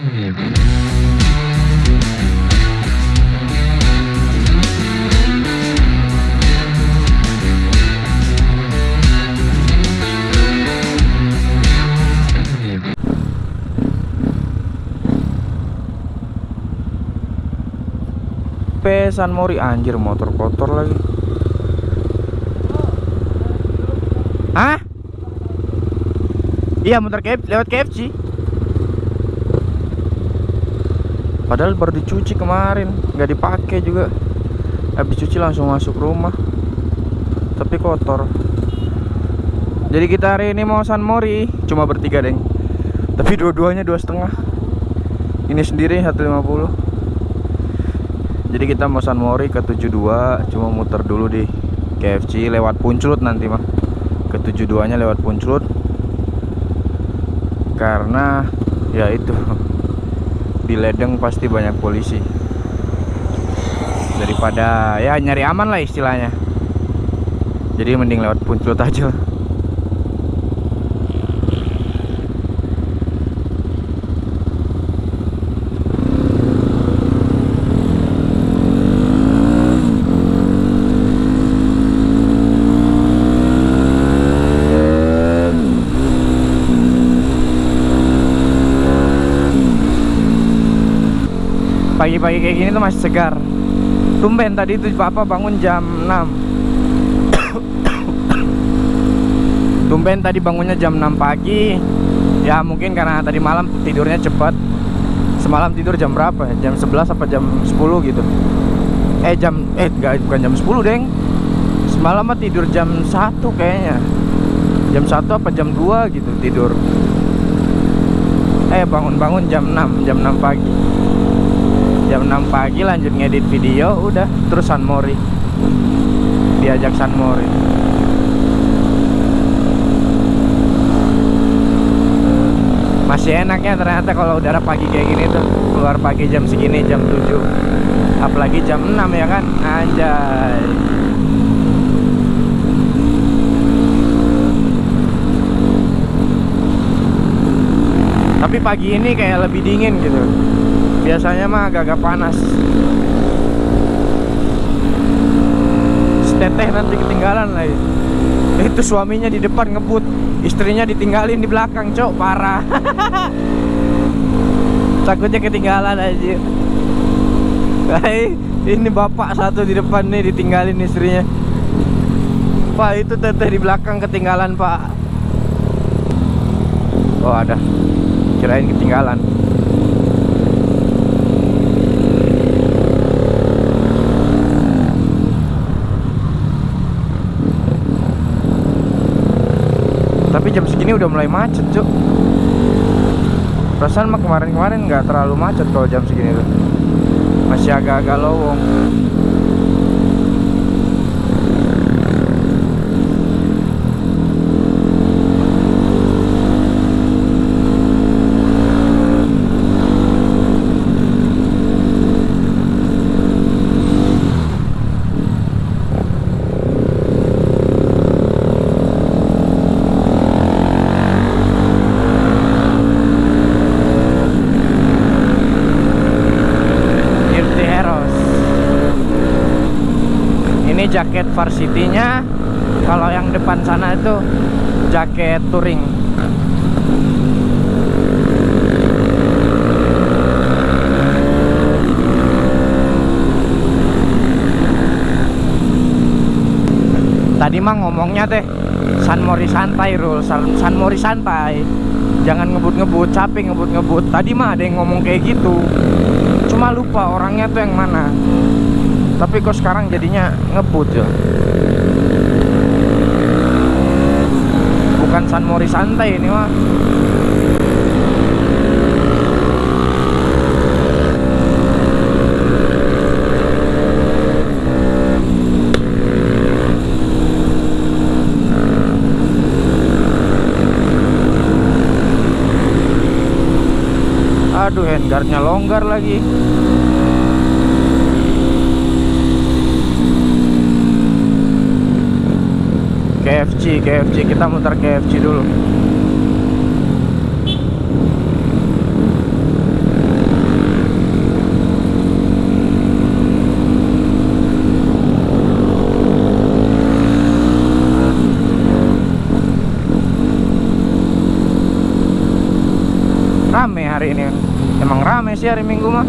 Pesan Mori anjir motor kotor lagi. Hah? Iya motor KF, lewat KFC. Padahal baru dicuci kemarin, nggak dipakai juga. Habis cuci langsung masuk rumah. Tapi kotor. Jadi kita hari ini mau San Mori, cuma bertiga deng. Tapi dua-duanya dua setengah. Ini sendiri 150 jadi kita mau San Mori ke 72 cuma muter dulu di KFC lewat Punclut nanti mah ke 72 nya lewat Punclut karena ya itu di Ledeng pasti banyak polisi. Daripada ya nyari aman lah istilahnya. Jadi mending lewat Punclut aja pagi-pagi kayak gini tuh masih segar. Tumben tadi itu papa bangun jam 6 tumben tadi bangunnya jam 6 pagi. Ya mungkin karena tadi malam tidurnya cepat. Semalam tidur jam berapa ya? jam 11 apa jam 10 gitu. Eh jam eh enggak bukan jam 10 deng. Semalam mah tidur jam 1 kayaknya. Jam 1 apa jam 2 gitu tidur. Eh bangun-bangun jam 6 jam 6 pagi jam 6 pagi lanjut ngedit video udah. Terus San Mori. Diajak San Mori. Masih enaknya ternyata kalau udara pagi kayak gini tuh. Keluar pagi jam segini jam 7 apalagi jam 6 ya kan? Anjay. Tapi pagi ini kayak lebih dingin gitu biasanya mah agak-agak panas. Teteh nanti ketinggalan lagi. Itu suaminya di depan ngebut istrinya ditinggalin di belakang cok parah. Takutnya ketinggalan aja. Hai, ini bapak satu di depan nih ditinggalin istrinya. Pak itu teteh di belakang ketinggalan pak. Oh ada. Kirain ketinggalan tapi jam segini udah mulai macet cuk. Perasaan mah kemarin-kemarin nggak terlalu macet kalau jam segini tuh. Masih agak-agak lowong jaket varsity-nya. Kalau yang depan sana itu jaket touring. Tadi mah ngomongnya teh San Mori santai Rul. San, San Mori santai. Jangan ngebut-ngebut capek ngebut-ngebut. Tadi mah ada yang ngomong kayak gitu. Cuma lupa orangnya tuh yang mana tapi kok sekarang jadinya ngebut ya bukan San Mori santai ini mah aduh handguardnya longgar lagi KFC KFC kita muter KFC dulu. Rame hari ini. Emang rame sih hari minggu mah.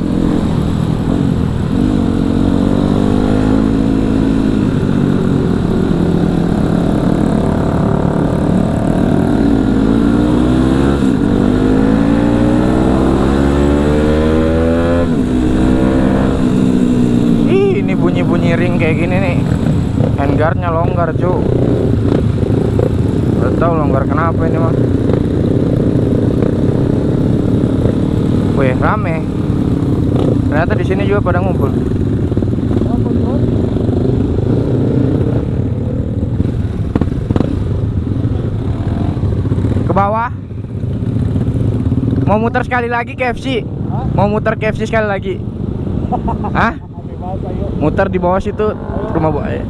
Ternyata di sini juga pada ngumpul. Ke bawah. Mau muter sekali lagi KFC Mau muter KFC sekali lagi. Hah? Muter di bawah situ rumah buaya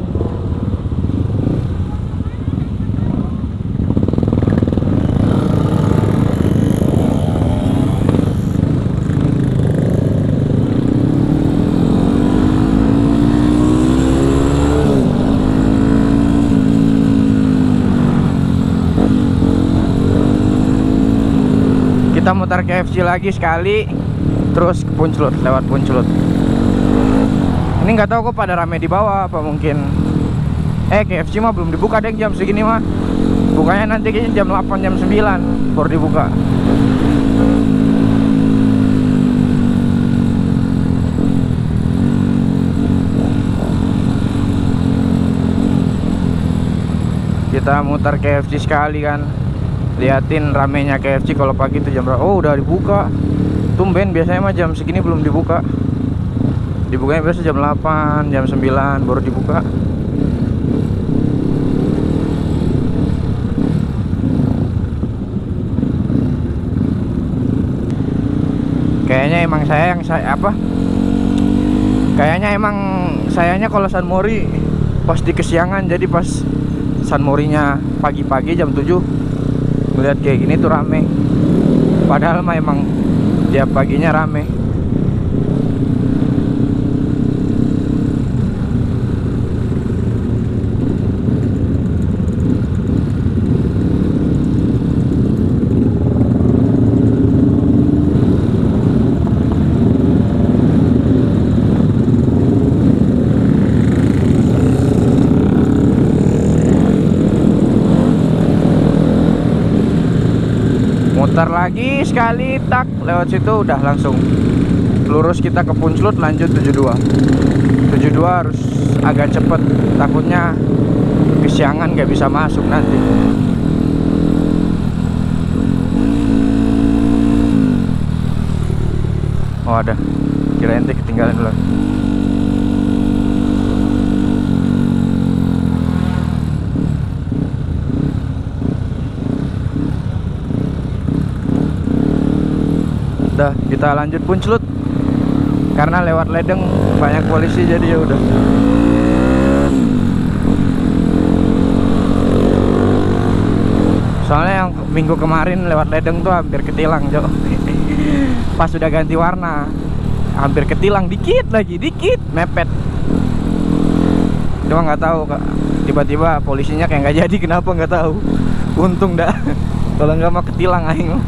kita muter KFC lagi sekali. Terus ke Puncelut lewat Puncelut ini nggak tahu kok pada rame di bawah apa mungkin. Eh KFC mah belum dibuka deh jam segini mah. Bukanya nanti kayaknya jam 8 jam 9 baru dibuka. Kita muter KFC sekali kan liatin ramenya KFC kalau pagi itu jam berapa? Oh udah dibuka. Tumben biasanya mah jam segini belum dibuka. Dibukanya biasa jam 8 jam 9 baru dibuka. Kayaknya emang saya yang saya apa? Kayaknya emang sayanya kalau San Mori pasti kesiangan. Jadi pas San Morinya pagi-pagi jam 7 melihat kayak gini tuh rame. Padahal mah emang tiap paginya rame muter lagi sekali tak. Lewat situ udah langsung lurus kita ke Punclut lanjut 72 72 harus agak cepet takutnya kesiangan gak bisa masuk nanti. Oh ada kira ente ketinggalan dulu udah kita lanjut Punclut karena lewat Ledeng banyak polisi jadi ya udah. Soalnya yang minggu kemarin lewat Ledeng tuh hampir ketilang Jo pas sudah ganti warna hampir ketilang. Dikit lagi dikit. Mepet. Cuma nggak tahu tiba-tiba polisinya kayak nggak jadi kenapa nggak tahu? Untung dah. Kalau nggak mau ketilang aing mah.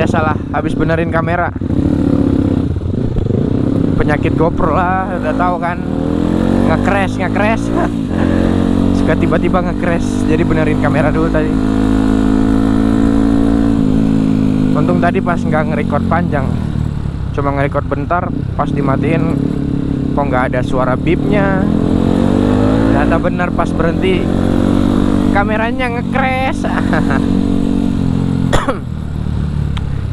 biasalah habis benerin kamera. Penyakit GoPro lah udah tahu kan. Nge-crash nge-crash. Suka tiba-tiba nge-crash. Jadi benerin kamera dulu tadi. Untung tadi pas nggak nge-record panjang. Cuma nge-record bentar pas dimatiin kok nggak ada suara bipnya ternyata bener pas berhenti. Kameranya nge-crash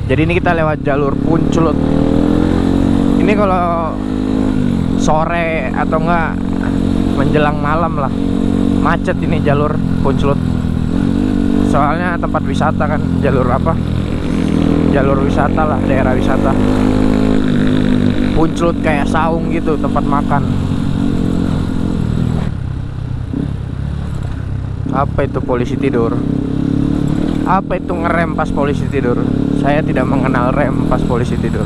jadi ini kita lewat jalur Puncelut ini kalau sore atau enggak menjelang malam lah. Macet ini jalur Puncelut soalnya tempat wisata kan jalur apa? Jalur wisata lah daerah wisata. Punclut kayak saung gitu tempat makan. Apa itu polisi tidur? Apa itu ngerem pas polisi tidur saya tidak mengenal rem pas polisi tidur.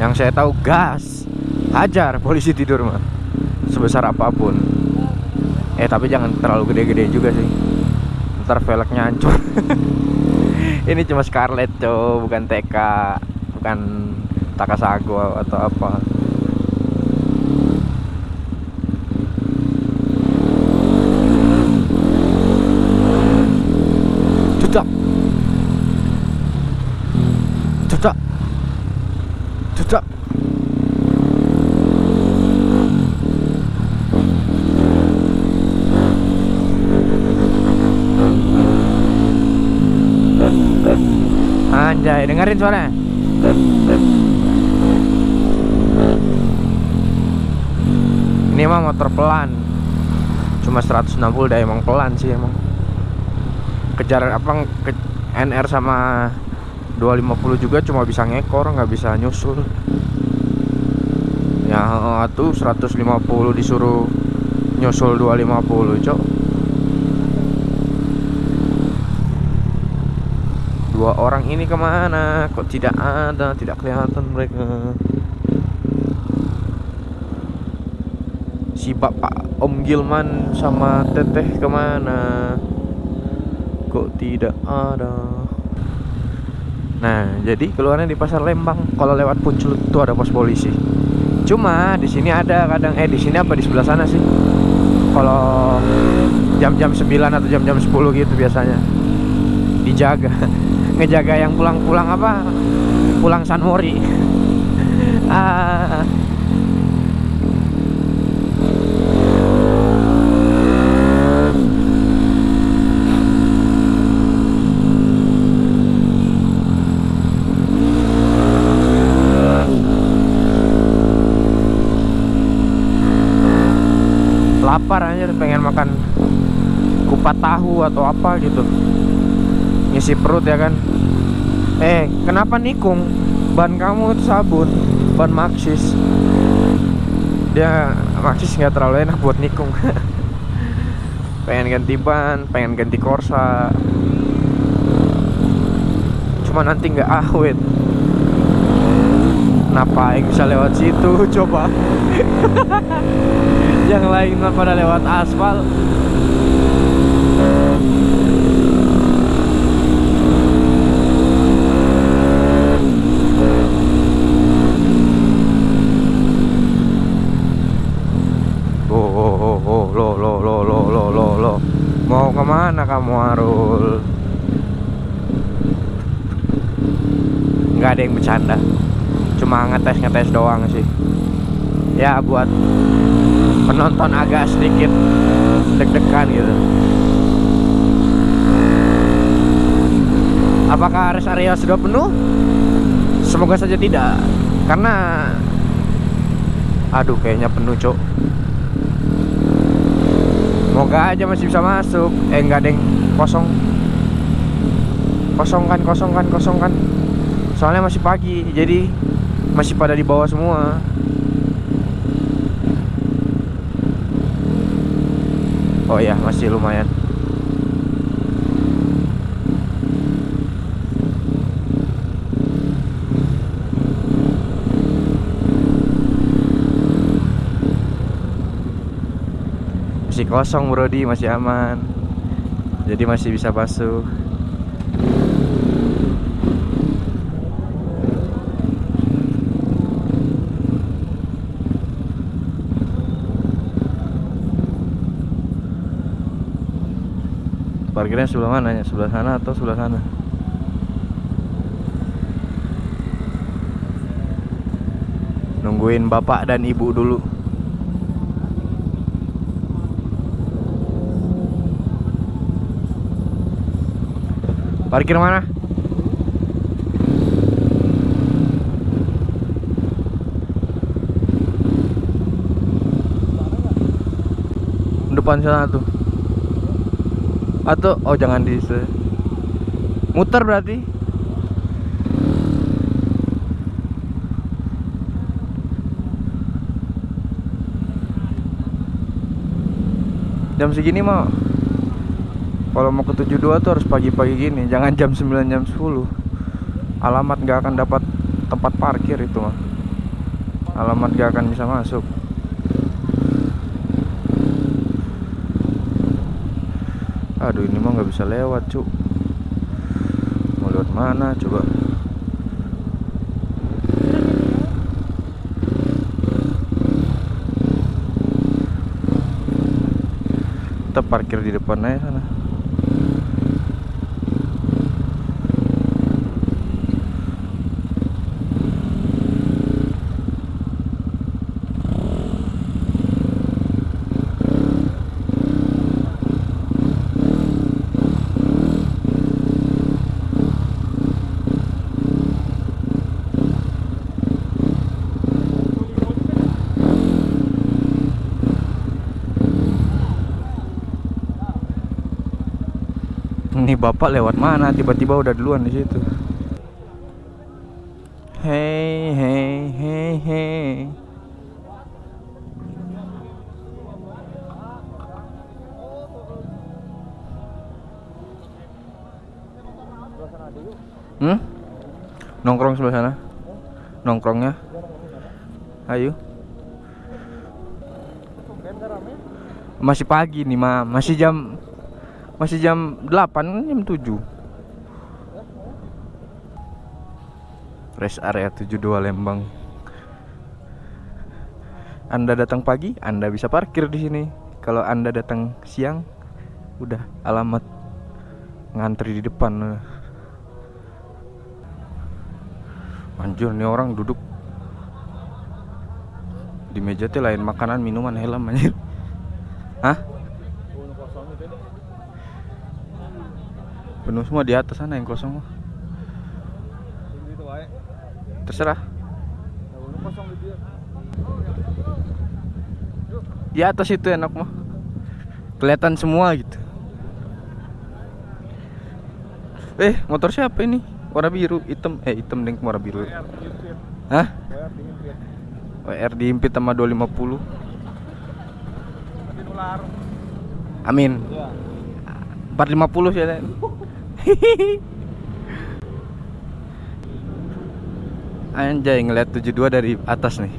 Yang saya tahu gas. Hajar polisi tidur mah sebesar apa pun. Eh tapi jangan terlalu gede-gede juga sih. Ntar velgnya hancur. Ini cuma Scarlett cow bukan TK bukan Takasago atau apa Anjay, dengerin suaranya. Ini emang motor pelan. Cuma 160 dah emang pelan sih emang. Kejar apa ke, NR sama 250 juga cuma bisa ngekor, nggak bisa nyusul. Ya tuh 150 disuruh nyusul 250, Cok. dua orang ini ke mana? Kok tidak ada? Tidak kelihatan mereka. Si bapak Om Gilman sama teteh ke mana? Kok tidak ada? Nah jadi keluarnya di pasar Lembang. Kalau lewat Puncul itu ada pos polisi. Cuma di sini ada kadang eh di sini apa? Di sebelah sana sih. Kalau jam-jam 9 atau jam-jam 10 gitu biasanya. Dijaga ngejaga yang pulang-pulang apa? Pulang Sanmori ah. lapar aja pengen makan kupat tahu atau apa gitu ngisi perut ya kan? Eh kenapa nikung? Ban kamu itu sabun ban Maxis dia Maxis nggak terlalu enak buat nikung. Pengen ganti ban pengen ganti Corsa cuma nanti nggak awet. Kenapa yang bisa lewat situ? Coba. Yang lain pada lewat aspal Mau ke mana kamu Arul? Nggak ada yang bercanda Cuma ngetes-ngetes doang sih. Ya buat penonton agak sedikit deg-degan gitu. Apakah rest area sudah penuh? Semoga saja tidak. Karena Aduh kayaknya penuh cok Moga aja masih bisa masuk. Eh enggak deng. Kosong. Kosong kan kosong kan kosong kan. Soalnya masih pagi Jadi Masih pada di bawah semua. Oh ya masih lumayan. Masih kosong Brody. Masih aman. Jadi masih bisa basuh parkirnya sebelah mana ya sebelah sana atau sebelah sana nungguin bapak dan ibu dulu Parkir mana? Depan sana tuh. Atau oh jangan di Muter berarti. Jam segini mah kalau mau ke 72 tuh harus pagi-pagi gini, jangan jam 9 jam 10. Alamat nggak akan dapat tempat parkir itu mah. Alamat nggak akan bisa masuk. Aduh ini mah nggak bisa lewat cuk. Mau lewat mana coba? Kita parkir di depan aja sana Ini bapak lewat mana? Tiba-tiba udah duluan di situ. Hey, hey, hey, hey. Hmm? Nongkrong sebelah sana. Nongkrongnya. Ayo. Masih pagi nih, Ma. Masih jam masih jam 8 kan jam 7 Rest area 72 Lembang Anda datang pagi, Anda bisa parkir di sini. Kalau Anda datang siang, udah alamat ngantri di depan. Anjir nih orang duduk di meja teh lain makanan, minuman, helm anjir. Hah? Penuh semua di atas sana yang kosong. Terserah. Di atas itu enak mah. Kelihatan semua gitu. Eh, motor siapa ini? Warna biru, hitam. Eh, hitam deng warna biru. Hah? WR diimpit sama 250. Amin. 450 sih. Anjay ngeliat 72 dari atas nih.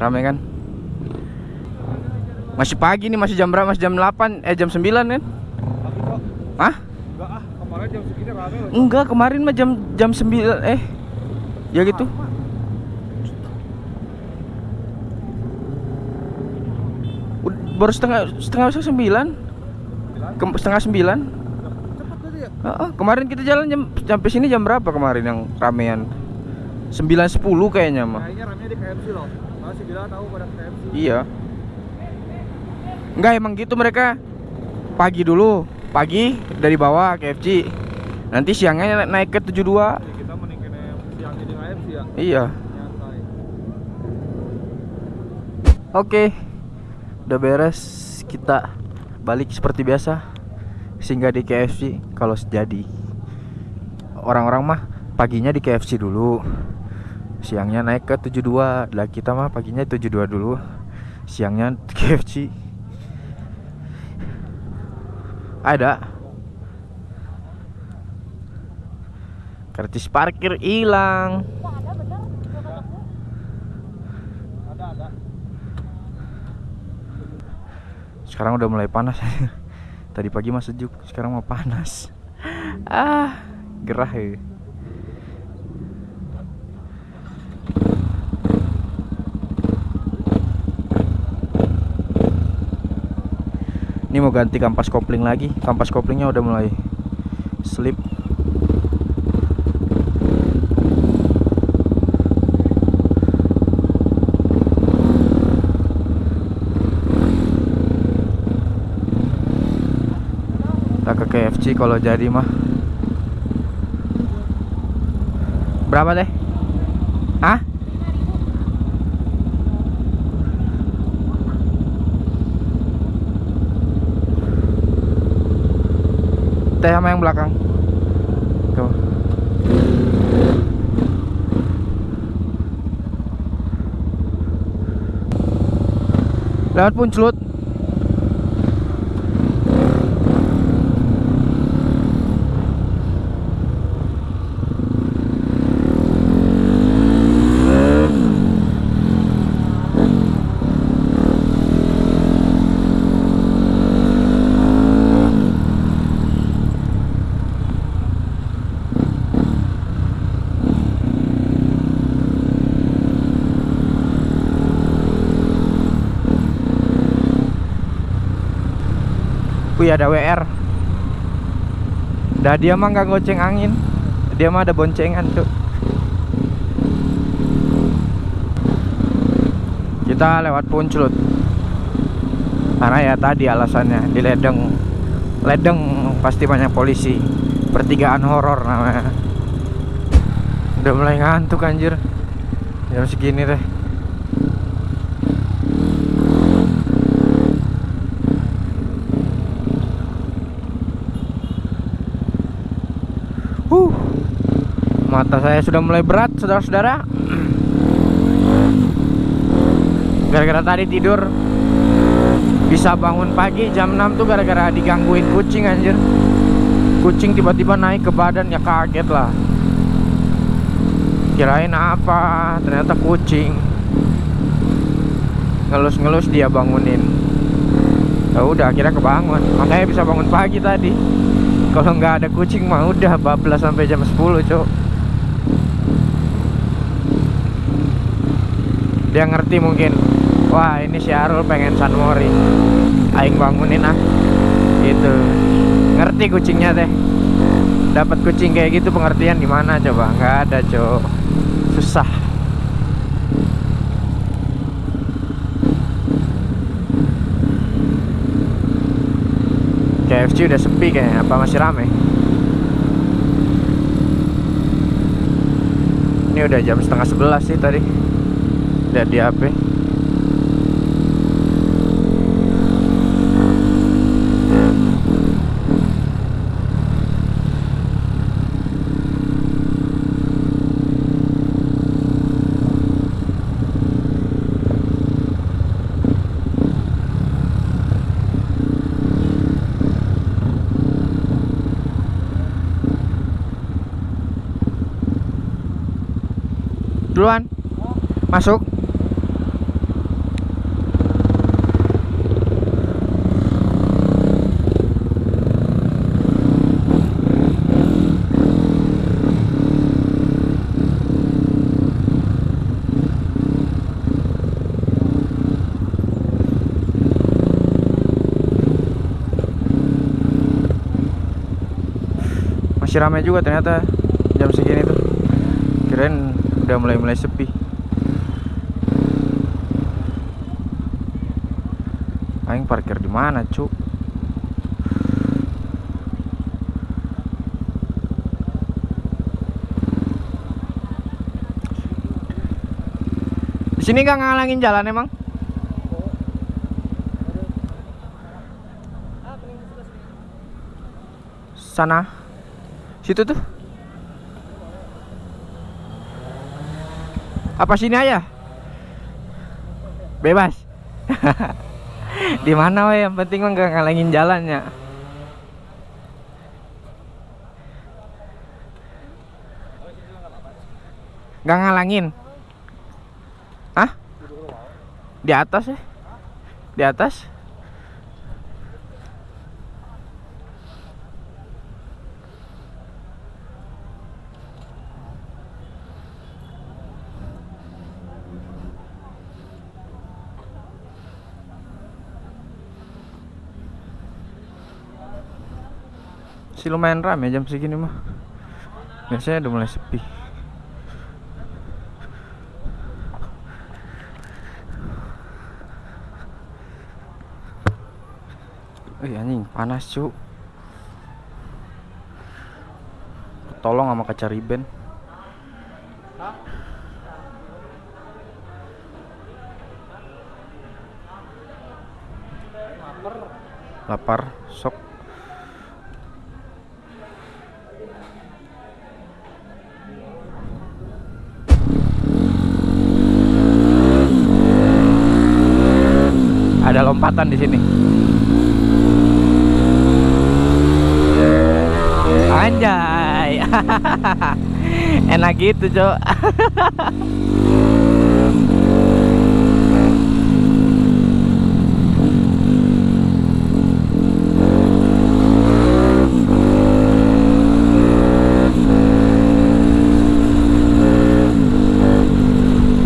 Rame kan? Masih pagi nih masih jam berapa? Masih jam 8 Eh jam 9 kan? Hah? Enggak ah, kemarin jam segini rame loh. Enggak kemarin mah jam jam 9 Eh. Ya gitu. Ud- Baru setengah setengah sembilan Kem- Setengah sembilan ya? Heeh, kemarin kita jalan jam sampai sini jam berapa kemarin yang ramean? 9.10 kayaknya mah. Kayaknya di KFC loh. Masih tahu pada KFC. Iya. Enggak emang gitu mereka. Pagi dulu, pagi dari bawah KFC. Nanti siangnya naik ke 72. Ya, kita siang di KFC ya. Iya. Oke. Udah beres kita balik seperti biasa. Singgah di KFC kalau jadi. Orang-orang mah paginya di KFC dulu. Siangnya naik ke 72. Lah kita mah paginya 72 dulu. Siangnya KFC. Ada. Kartis parkir hilang. Sekarang udah mulai panas. Tadi pagi mah sejuk, sekarang mah panas. Ah, gerah ya. Ini mau ganti kampas kopling lagi. Kampas koplingnya udah mulai slip. KFC kalau jadi mah. Berapa deh? Hah? Teh sama yang belakang. tuh lewat puncelut Wih ada WR Dah dia mah nggak goceng angin. Dia mah ada boncengan tuh Kita lewat Puncelut Karena ya tadi alasannya Di Ledeng. Ledeng pasti banyak polisi. Pertigaan horor namanya. Udah mulai ngantuk anjir. Jam segini deh Mata saya sudah mulai berat, saudara-saudara. Gara-gara tadi tidur bisa bangun pagi jam 6 tuh gara-gara digangguin kucing anjir. Kucing tiba-tiba naik ke badan ya kaget lah. Kirain apa? Ternyata kucing. Ngelus-ngelus dia bangunin. Ya udah akhirnya kebangun. Makanya bisa bangun pagi tadi kalau nggak ada kucing mah udah bablas sampai jam 10 cok dia ngerti mungkin wah ini si Arul pengen San Mori. Aing bangunin ah. Gitu. Ngerti kucingnya teh. Dapat kucing kayak gitu pengertian di mana coba? Nggak ada cok. Susah. KFC udah sepi kayaknya apa masih rame? Ini udah jam setengah sebelas sih tadi lihat di HP duluan. Masuk masih ramai juga ternyata jam segini tuh kirain udah mulai-mulai sepi Aing parkir di mana, Cuk? Di sini nggak ngalangin jalan emang? Sana. Situ tuh. Apa sini aja? Bebas. Di mana yang penting mah nggak ngalangin jalannya. Nggak ngalangin. Hah? Di atas ya? Di atas? Sih lumayan ramai jam segini mah. Biasanya udah mulai sepi. Wih anjing panas cu. Tolong sama kaca riben. Lapar Sok perawatan di sini. Anjay. Enak gitu, Cok.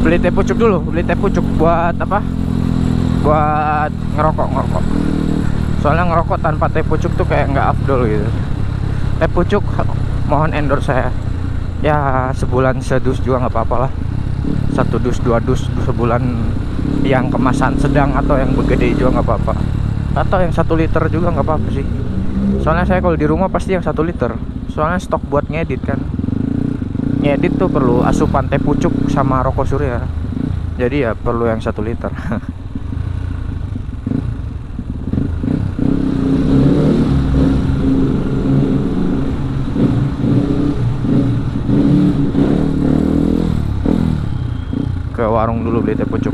beli teh pucuk dulu beli teh pucuk buat apa buat ngerokok ngerokok soalnya ngerokok tanpa teh pucuk tuh kayak nggak afdol gitu. Teh pucuk mohon endorse saya. Ya sebulan sedus juga nggak apa-apa lah. Satu dus dua dus sebulan yang kemasan sedang atau yang begede juga nggak apa-apa. Atau yang satu liter juga nggak apa-apa sih. Soalnya saya kalau di rumah pasti yang satu liter. Soalnya stok buat ngedit kan. Ngedit tuh perlu asupan teh pucuk sama rokok surya. Jadi ya perlu yang satu liter ke warung dulu beli teh pucuk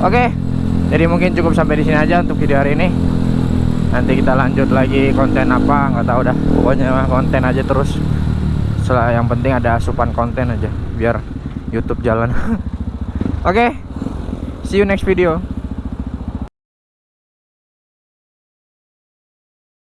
Oke, jadi mungkin cukup sampai di sini aja untuk video hari ini. Nanti kita lanjut lagi konten apa, nggak tahu dah. Pokoknya konten aja terus. Setelah yang penting ada asupan konten aja, biar YouTube jalan. Oke, see you next video.